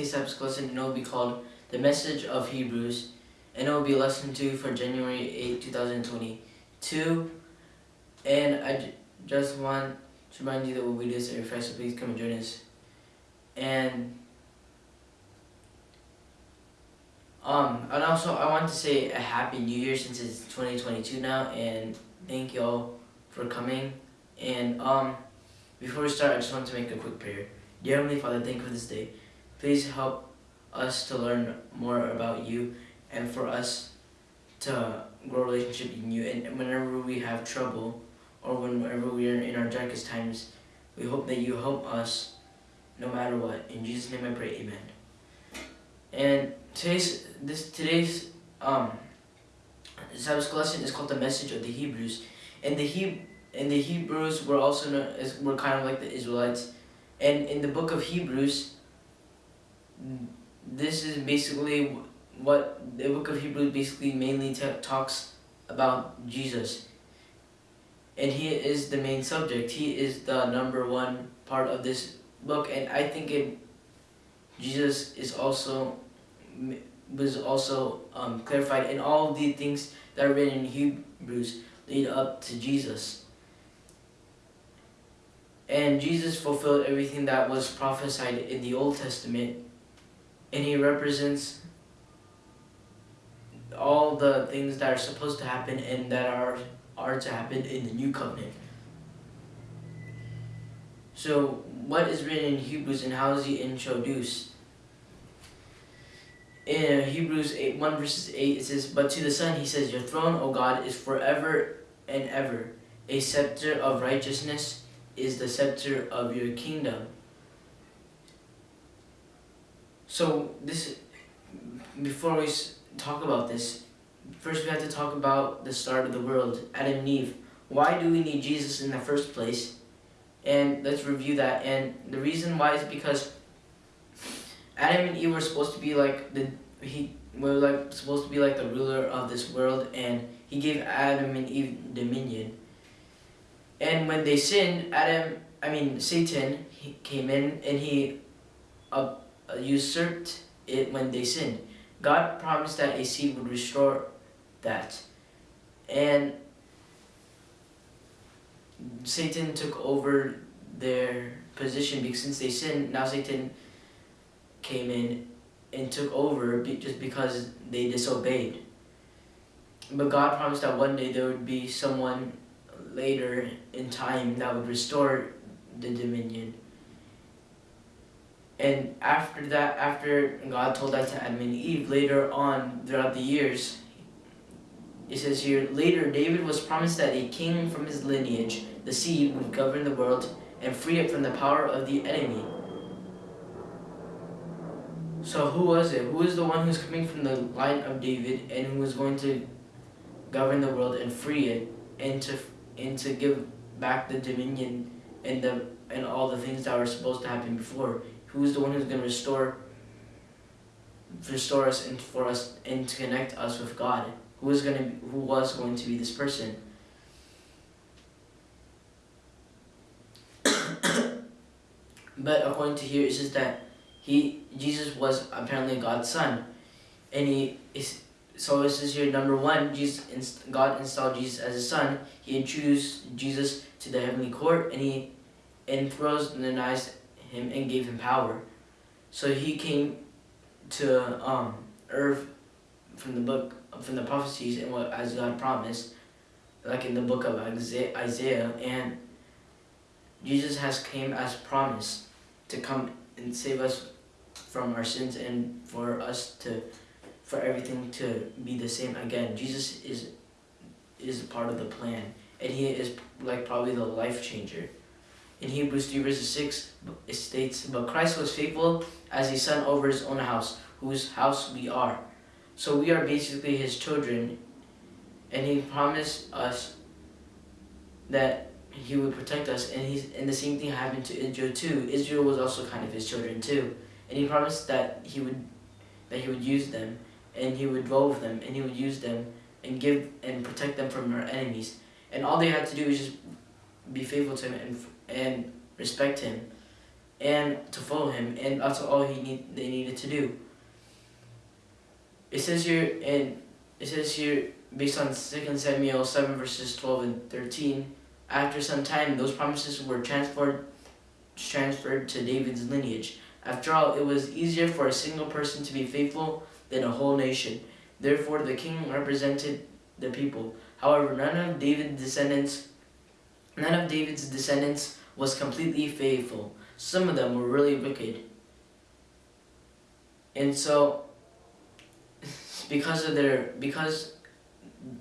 Lesson and it will be called The Message of Hebrews. And it will be lesson 2 for January 8, 2022 and I just want to remind you that we'll be this every Friday so please come and join us. And um and also I want to say a happy new year since it's 2022 now and thank y'all for coming. And um before we start I just want to make a quick prayer. Dear Heavenly Father, thank you for this day. Please help us to learn more about you and for us to grow a relationship in you. And whenever we have trouble or whenever we are in our darkest times, we hope that you help us no matter what. In Jesus' name I pray, amen. And today's this today's um Sabbath lesson is called the message of the Hebrews. And the He and the Hebrews were also known as were kind of like the Israelites and in the book of Hebrews, this is basically what the book of Hebrews basically mainly talks about Jesus. And he is the main subject. He is the number one part of this book. And I think it, Jesus is also was also um, clarified and all the things that are written in Hebrews lead up to Jesus. And Jesus fulfilled everything that was prophesied in the Old Testament. And he represents all the things that are supposed to happen and that are, are to happen in the New Covenant. So, what is written in Hebrews and how is he introduced? In Hebrews 8, 1 verses 8, it says, But to the Son he says, Your throne, O God, is forever and ever. A scepter of righteousness is the scepter of your kingdom. So this, before we talk about this, first we have to talk about the start of the world, Adam and Eve. Why do we need Jesus in the first place? And let's review that. And the reason why is because Adam and Eve were supposed to be like the he were like supposed to be like the ruler of this world, and he gave Adam and Eve dominion. And when they sinned, Adam, I mean Satan, he came in and he uh, usurped it when they sinned. God promised that a seed would restore that. And Satan took over their position because since they sinned, now Satan came in and took over just because they disobeyed. But God promised that one day there would be someone later in time that would restore the dominion. And after that, after God told that to Adam and Eve, later on throughout the years, it says here, later David was promised that a king from his lineage, the seed, would govern the world and free it from the power of the enemy. So who was it? Who is the one who's coming from the line of David and who is going to govern the world and free it and to and to give back the dominion and the and all the things that were supposed to happen before. Who's the one who's going to restore restore us and for us and to connect us with God? Who is going to who was going to be this person? but according to here, it says that he Jesus was apparently God's son, and he is so this is here number one jesus god installed jesus as a son he introduced jesus to the heavenly court and he enthroned him and gave him power so he came to um earth from the book from the prophecies and what as god promised like in the book of isaiah and jesus has came as promised to come and save us from our sins and for us to for everything to be the same again. Jesus is is part of the plan, and he is like probably the life changer. In Hebrews 3 verses 6, it states, But Christ was faithful as a son over his own house, whose house we are. So we are basically his children, and he promised us that he would protect us, and he's and the same thing happened to Israel too. Israel was also kind of his children too, and he promised that he would that he would use them and he would dwell with them and he would use them and give and protect them from their enemies. And all they had to do was just be faithful to him and, and respect him. and to follow him, and that's all he need they needed to do. It says here, and it says here, based on 2 Samuel 7 verses 12 and 13, after some time, those promises were transferred transferred to David's lineage. After all, it was easier for a single person to be faithful than a whole nation. Therefore, the king represented the people. However, none of David's descendants, none of David's descendants was completely faithful. Some of them were really wicked. And so, because of their, because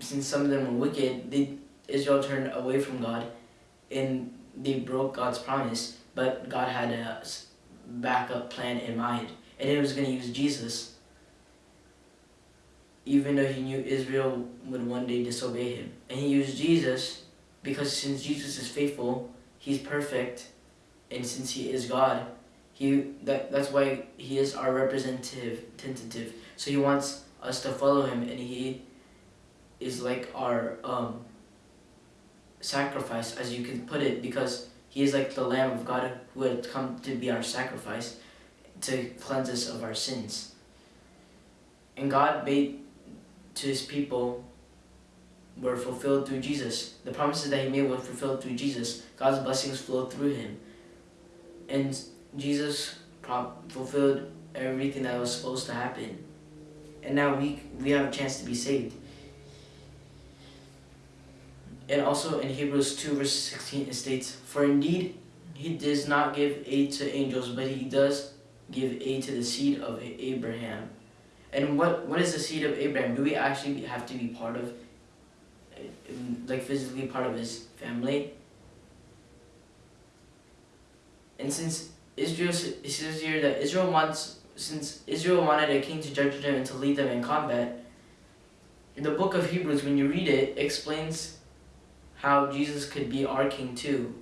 since some of them were wicked, they, Israel turned away from God, and they broke God's promise. But God had a backup plan in mind, and it was going to use Jesus even though he knew Israel would one day disobey him. And he used Jesus because since Jesus is faithful, he's perfect, and since he is God, he that that's why he is our representative tentative. So he wants us to follow him and he is like our um sacrifice as you can put it because he is like the lamb of God who had come to be our sacrifice to cleanse us of our sins. And God made to his people were fulfilled through Jesus. The promises that he made were fulfilled through Jesus. God's blessings flowed through him. And Jesus fulfilled everything that was supposed to happen. And now we, we have a chance to be saved. And also in Hebrews 2 verse 16 it states, For indeed he does not give aid to angels, but he does give aid to the seed of Abraham. And what what is the seed of Abraham? Do we actually have to be part of, like physically part of his family? And since Israel, it says here that Israel wants, since Israel wanted a king to judge them and to lead them in combat, the book of Hebrews, when you read it, explains how Jesus could be our king too.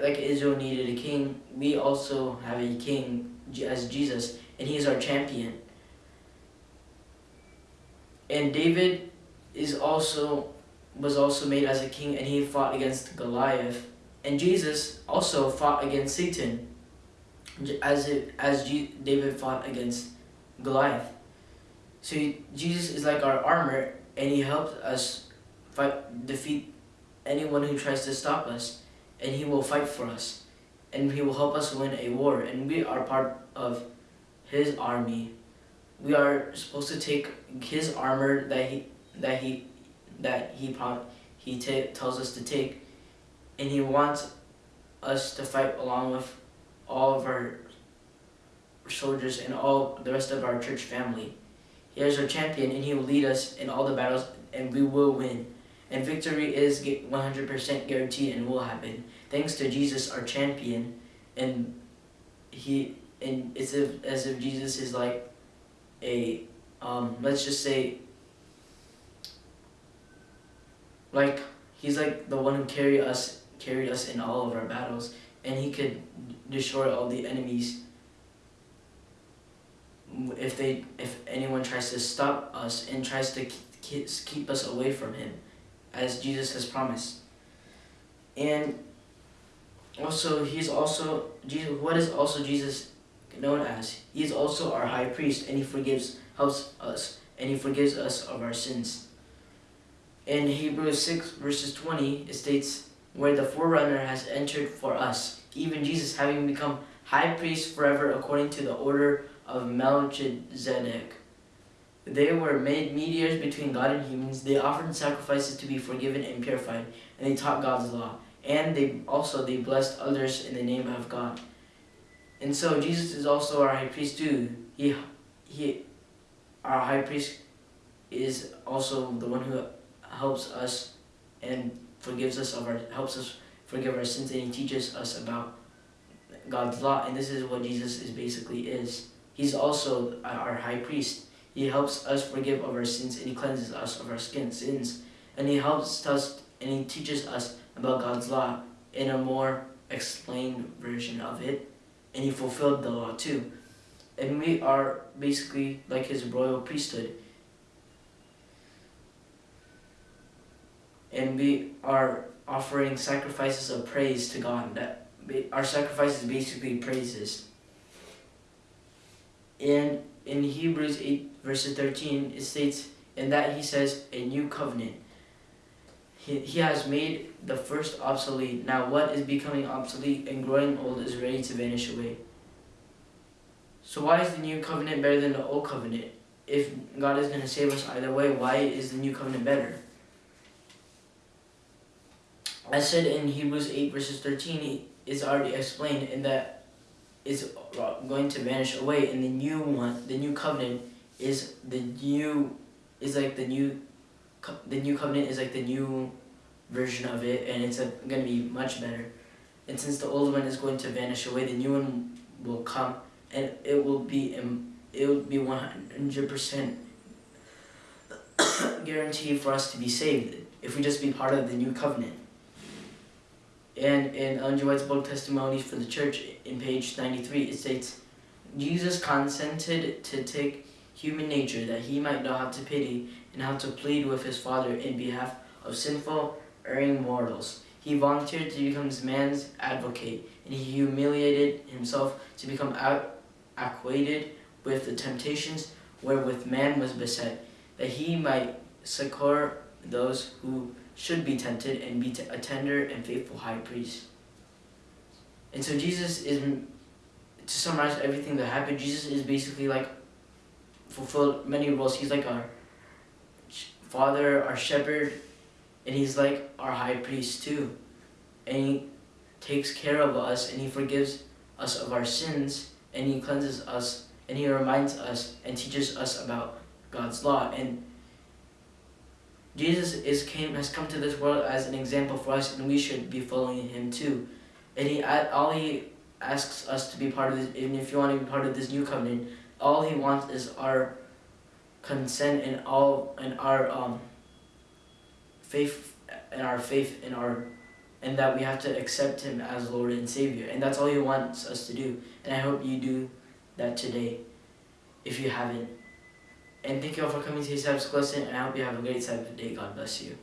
Like Israel needed a king, we also have a king as Jesus, and he is our champion. And David is also was also made as a king and he fought against Goliath. And Jesus also fought against Satan as it, as G, David fought against Goliath. So he, Jesus is like our armor and he helps us fight defeat anyone who tries to stop us and he will fight for us and he will help us win a war and we are part of his army we are supposed to take his armor that he that he that he he tells us to take, and he wants us to fight along with all of our soldiers and all the rest of our church family. He is our champion, and he will lead us in all the battles, and we will win. And victory is 100% guaranteed and will happen. Thanks to Jesus, our champion, and he and it's as if Jesus is like a, um, let's just say, like, he's like the one who carried us, carried us in all of our battles, and he could destroy all the enemies if they, if anyone tries to stop us and tries to keep us away from him, as Jesus has promised. And also, he's also, Jesus, what is also Jesus known as. He is also our high priest, and he forgives, helps us, and he forgives us of our sins. In Hebrews 6 verses 20, it states, where the forerunner has entered for us, even Jesus having become high priest forever according to the order of Melchizedek. They were made mediators between God and humans. They offered sacrifices to be forgiven and purified, and they taught God's law. And they also they blessed others in the name of God. And so Jesus is also our high priest too. He, he, our high priest is also the one who helps us and forgives us of our, helps us forgive our sins and he teaches us about God's law. And this is what Jesus is basically is. He's also our high priest. He helps us forgive of our sins and he cleanses us of our skin sins. And he helps us and he teaches us about God's law in a more explained version of it and he fulfilled the law too. And we are basically like his royal priesthood. And we are offering sacrifices of praise to God that our sacrifice is basically praises. And in Hebrews 8 verses 13 it states in that he says a new covenant. He, he has made the first obsolete. Now what is becoming obsolete and growing old is ready to vanish away. So why is the new covenant better than the old covenant? If God is going to save us either way, why is the new covenant better? I said in Hebrews 8 verses 13, it's already explained in that it's uh, going to vanish away and the new one, the new covenant is the new, is like the new, the new covenant is like the new version of it and it's uh, going to be much better. And since the old one is going to vanish away, the new one will come and it will be um, it will be 100% guarantee for us to be saved if we just be part of the new covenant. And in Ellen White's book Testimonies for the Church, in page 93, it states, Jesus consented to take human nature that he might know how to pity and how to plead with his Father in behalf of sinful, erring mortals. He volunteered to become man's advocate, and he humiliated himself to become acquainted with the temptations wherewith man was beset, that he might succor those who should be tempted and be a tender and faithful high priest. And so Jesus is, to summarize everything that happened, Jesus is basically like fulfilled many roles. He's like our father, our shepherd, and he's like our high priest too. And he takes care of us and he forgives us of our sins and he cleanses us and he reminds us and teaches us about God's law. And Jesus is came has come to this world as an example for us, and we should be following him too. And he all he asks us to be part of this, even if you want to be part of this new covenant, all he wants is our consent and all and our um faith and our faith in our and that we have to accept him as Lord and Savior. And that's all he wants us to do. And I hope you do that today if you haven't. And thank you all for coming to this Sabbath Lesson, and I hope you have a great Sabbath day. God bless you.